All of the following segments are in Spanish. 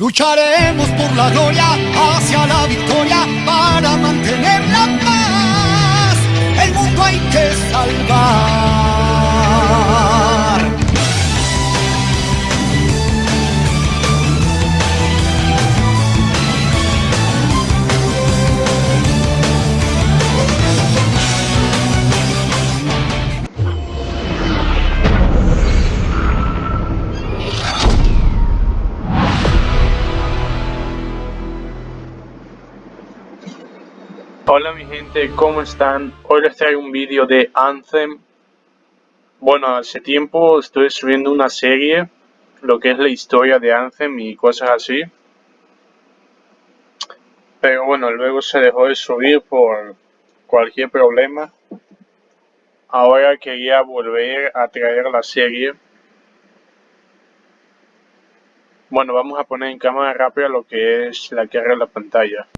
Lucharemos por la gloria hacia la victoria para mantener la paz. El mundo hay que salvar. Hola mi gente, ¿cómo están? Hoy les traigo un vídeo de Anthem. Bueno, hace tiempo estoy subiendo una serie, lo que es la historia de Anthem y cosas así. Pero bueno, luego se dejó de subir por cualquier problema. Ahora quería volver a traer la serie. Bueno, vamos a poner en cámara rápida lo que es la carga de la pantalla.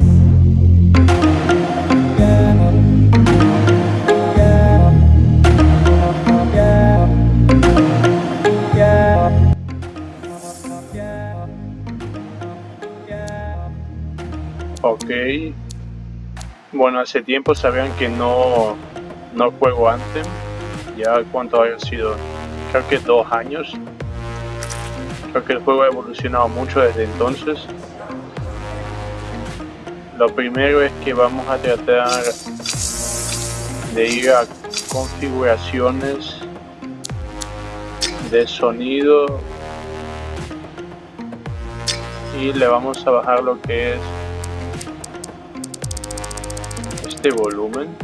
Bueno, hace tiempo sabían que no, no juego antes. Ya cuánto ha sido, creo que dos años. Creo que el juego ha evolucionado mucho desde entonces. Lo primero es que vamos a tratar de ir a configuraciones de sonido y le vamos a bajar lo que es este volumen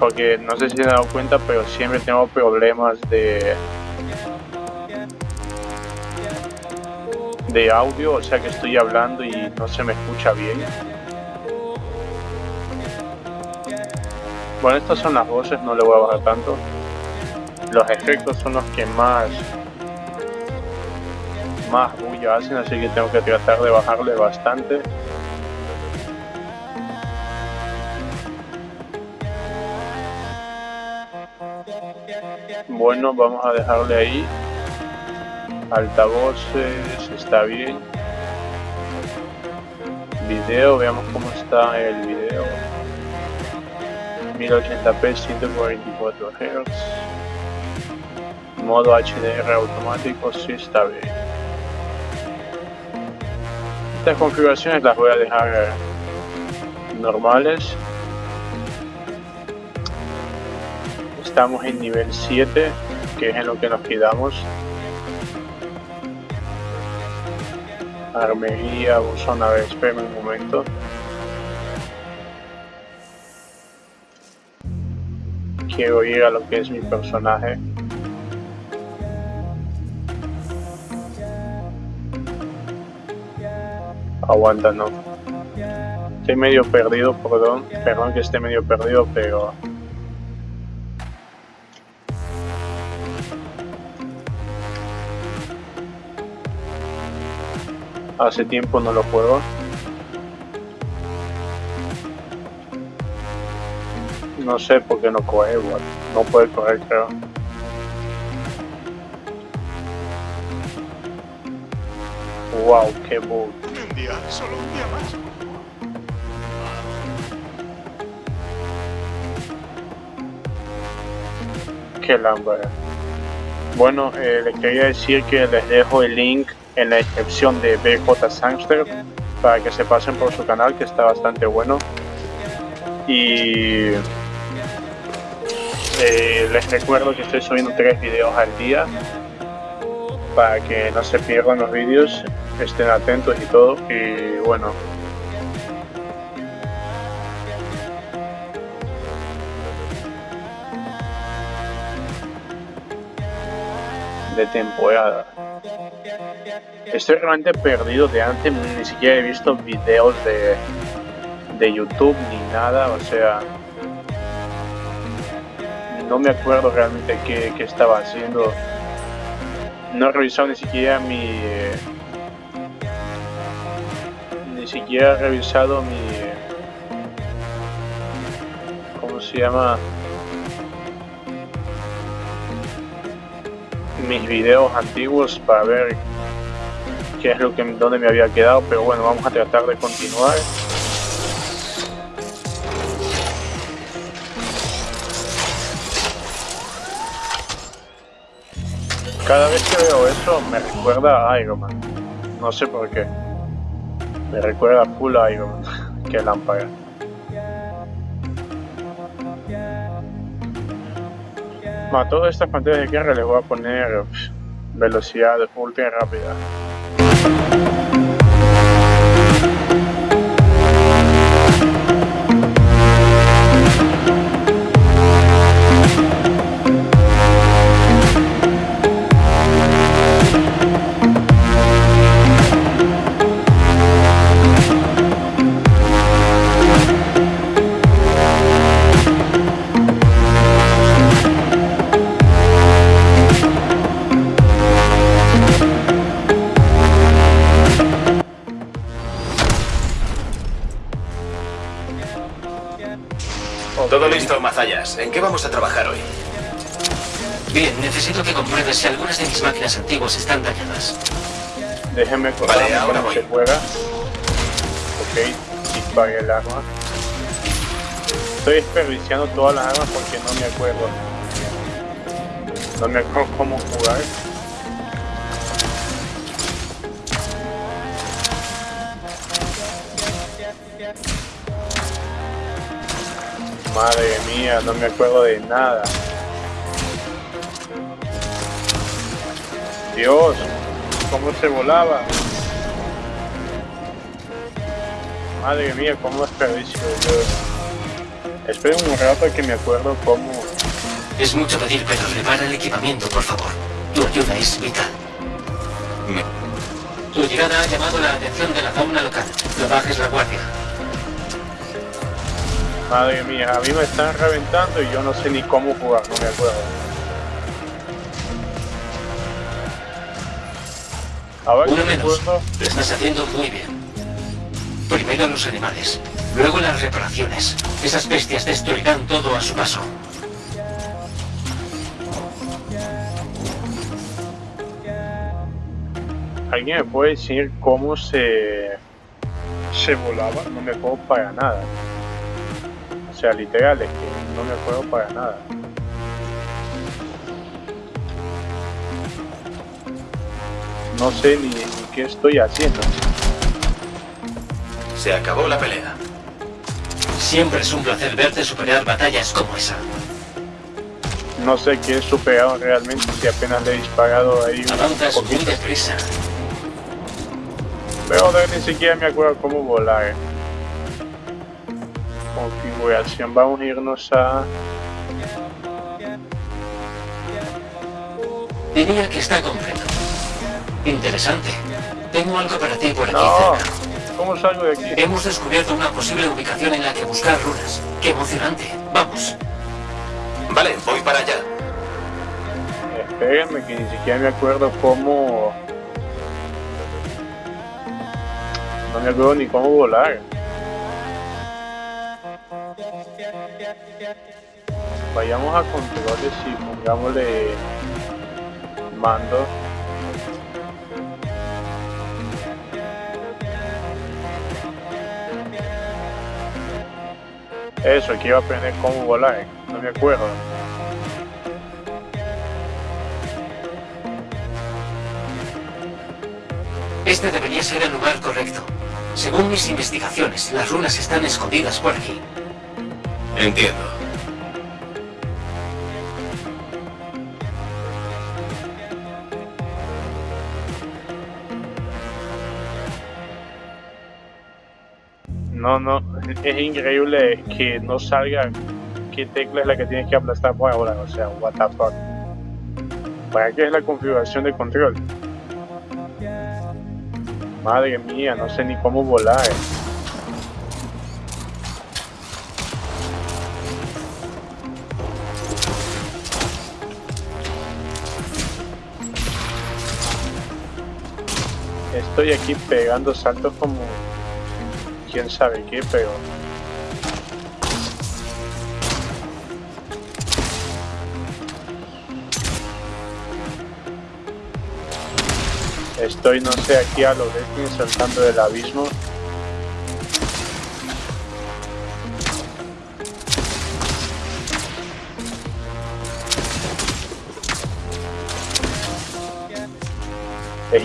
porque no sé si se han dado cuenta pero siempre tengo problemas de de audio o sea que estoy hablando y no se me escucha bien. Bueno estas son las voces no le voy a bajar tanto. Los efectos son los que más más bulla hacen así que tengo que tratar de bajarle bastante Bueno, vamos a dejarle ahí. Altavoces, está bien. Video, veamos cómo está el video. 1080p, 144 Hz. Modo HDR automático, sí está bien. Estas configuraciones las voy a dejar normales estamos en nivel 7, que es en lo que nos quedamos. Armería, buzón, a ver, espérame un momento. Quiero ir a lo que es mi personaje. Aguanta, no. Estoy medio perdido, perdón. Perdón que esté medio perdido, pero Hace tiempo no lo juego. No sé por qué no coge igual. No puede correr creo. Wow, qué bug. Un día, solo un día más. Qué lámpara. Bueno, eh, les quería decir que les dejo el link en la descripción de BJ Sangster para que se pasen por su canal que está bastante bueno. Y eh, les recuerdo que estoy subiendo tres videos al día para que no se pierdan los vídeos estén atentos y todo y bueno de temporada Estoy realmente perdido de antes, ni siquiera he visto videos de, de YouTube ni nada, o sea... No me acuerdo realmente qué, estaba haciendo. No he revisado ni siquiera mi... ni siquiera he revisado mi... ¿Cómo se llama? Mis videos antiguos para ver que es lo que donde me había quedado, pero bueno, vamos a tratar de continuar. Cada vez que veo eso me recuerda a Iron Man. No sé por qué. Me recuerda a full Iron Man. que lámpara. A todas estas pantallas de guerra les voy a poner velocidad ultra rápida. Todo listo, Mazallas. ¿En qué vamos a trabajar hoy? Bien, necesito que compruebes si algunas de mis máquinas antiguas están dañadas. Déjeme Vale, ahora voy. se juega. Ok, dispare el arma. Estoy desperdiciando todas las armas porque no me acuerdo. No me acuerdo cómo jugar. Madre mía, no me acuerdo de nada. Dios, cómo se volaba. Madre mía, cómo desperdicio yo. Esperen un rato que me acuerdo cómo. Es mucho pedir, pero repara el equipamiento, por favor. Tu ayuda es vital. Tu llegada ha llamado la atención de la fauna local. No bajes la guardia. Madre mía, a mí me están reventando y yo no sé ni cómo jugar, no me acuerdo. A ver Uno menos. Lo estás haciendo muy bien. Primero los animales, luego las reparaciones. Esas bestias destruirán todo a su paso. ¿Alguien me puede decir cómo se, se volaba? No me acuerdo para nada. O sea, literal, es que no me acuerdo para nada. No sé ni, ni qué estoy haciendo. Se acabó la pelea. Siempre es un placer verte superar batallas como esa. No sé qué he superado realmente si apenas le he disparado ahí un Avanzas muy poquito. deprisa. Pero de ni siquiera me acuerdo cómo volar. Configuración, vamos a irnos a... Diría que está completo. Interesante. Tengo algo para ti por aquí No, cerca. ¿cómo salgo de aquí? Hemos descubierto una posible ubicación en la que buscar runas. ¡Qué emocionante! Vamos. Vale, voy para allá. Espérenme que ni siquiera me acuerdo cómo... No me acuerdo ni cómo volar. Vayamos a controles y pongámosle mando. Eso, que iba a aprender cómo volar. No me acuerdo. Este debería ser el lugar correcto. Según mis investigaciones, las runas están escondidas por aquí. Entiendo. No, no, es increíble que no salga qué tecla es la que tienes que aplastar por ahora, o sea, what the fuck. ¿Para qué es la configuración de control? Madre mía, no sé ni cómo volar. Estoy aquí pegando saltos como quién sabe qué, pero Estoy, no sé, aquí a lo de saltando del abismo.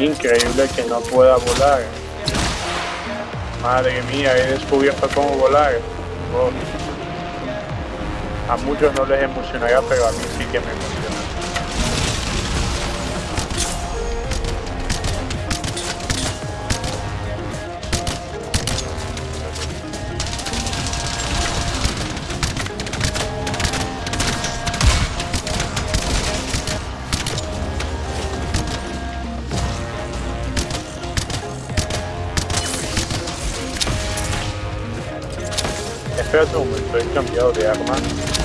Increíble que no pueda volar. Madre mía, he descubierto cómo volar. A muchos no les emocionará, pero a mí sí que me emociona. Espérate un momento, he cambiado de arma.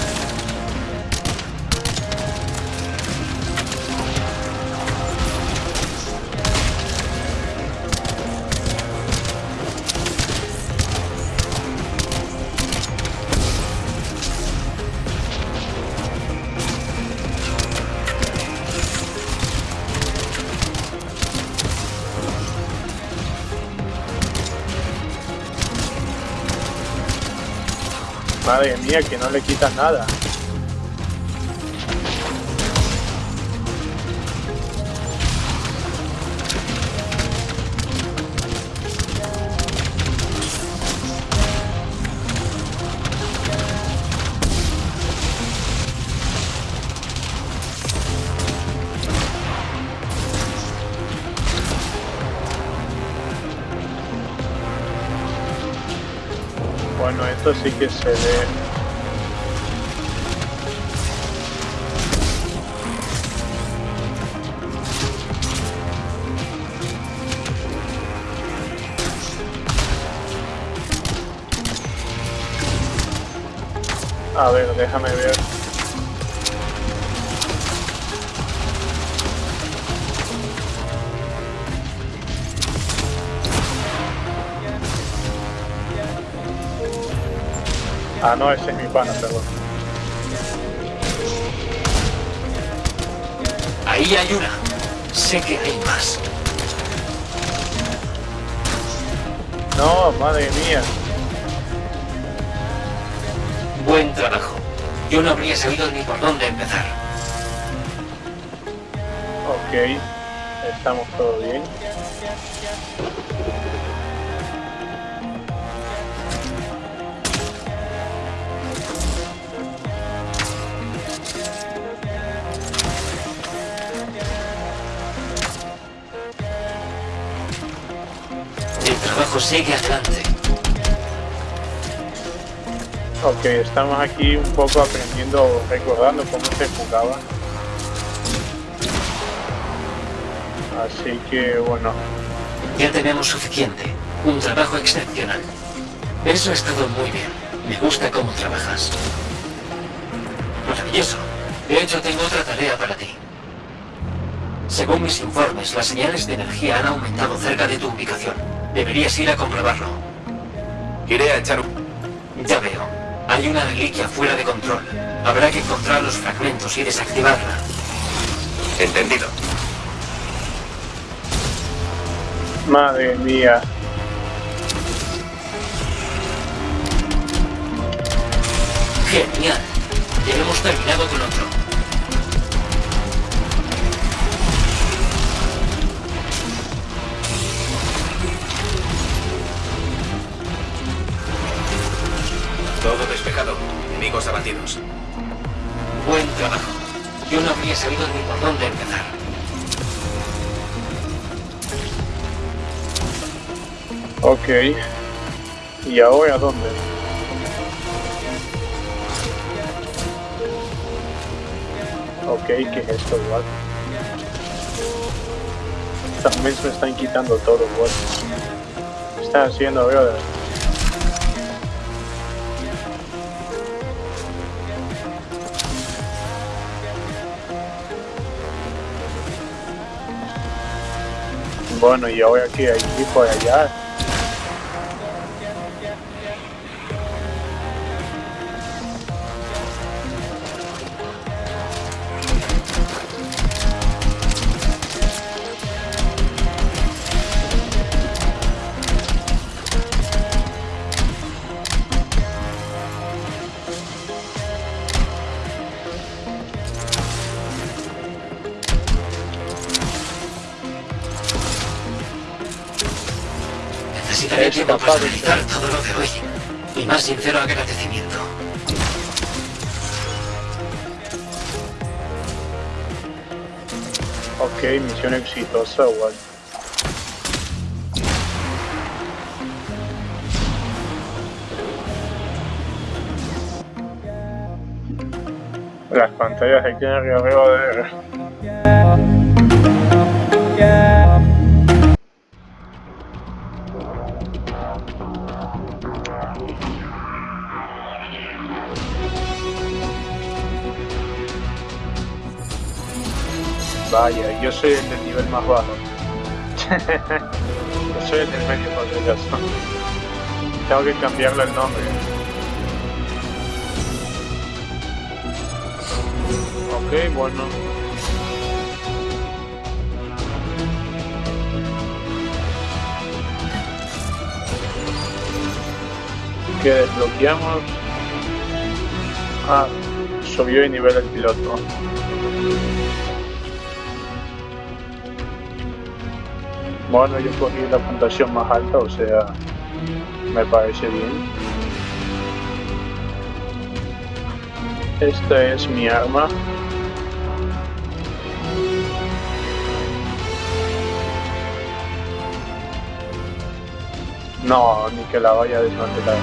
Madre mía, que no le quitas nada. Esto sí que se ve. A ver, déjame ver. Ah, no, ese es mi pana, perdón. Ahí hay una. Sé que hay más. No, madre mía. Buen trabajo. Yo no habría sabido ni por dónde empezar. Ok, estamos todo bien. Trabajo sigue adelante. Ok, estamos aquí un poco aprendiendo, recordando cómo se jugaba. Así que bueno, Ya tenemos suficiente. Un trabajo excepcional. Eso ha estado muy bien. Me gusta cómo trabajas. Maravilloso. De hecho, tengo otra tarea para ti. Según mis informes, las señales de energía han aumentado cerca de tu ubicación. Deberías ir a comprobarlo. Iré a echar un... Ya veo. Hay una reliquia fuera de control. Habrá que encontrar los fragmentos y desactivarla. Entendido. madre mía. Genial. Ya hemos terminado con otro. Todo despejado. Enemigos abatidos. Buen trabajo. Yo no habría sabido ni por dónde empezar. Ok. ¿Y ahora dónde? Ok, ¿qué es esto igual? También me están quitando todo igual. ¿Qué están haciendo, brother? Bueno, y ahora que aquí por allá. Para analizar todo lo de hoy. Mi más sincero agradecimiento. Ok, misión exitosa, igual. Las pantallas aquí arriba de... Vaya, yo soy el del nivel más bajo. yo soy el del medio poderoso. Tengo que cambiarle el nombre. Ok, bueno. Que desbloqueamos. Ah, subió el nivel del piloto. Bueno, yo cogí la puntuación más alta, o sea, me parece bien. Esta es mi arma. No, ni que la vaya a desmantelar.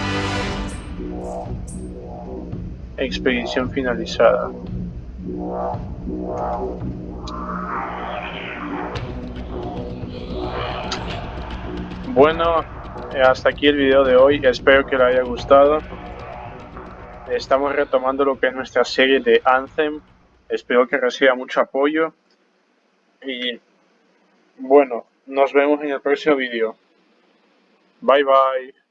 Expedición finalizada. Bueno, hasta aquí el video de hoy, espero que les haya gustado. Estamos retomando lo que es nuestra serie de Anthem, espero que reciba mucho apoyo. Y bueno, nos vemos en el próximo video. Bye bye.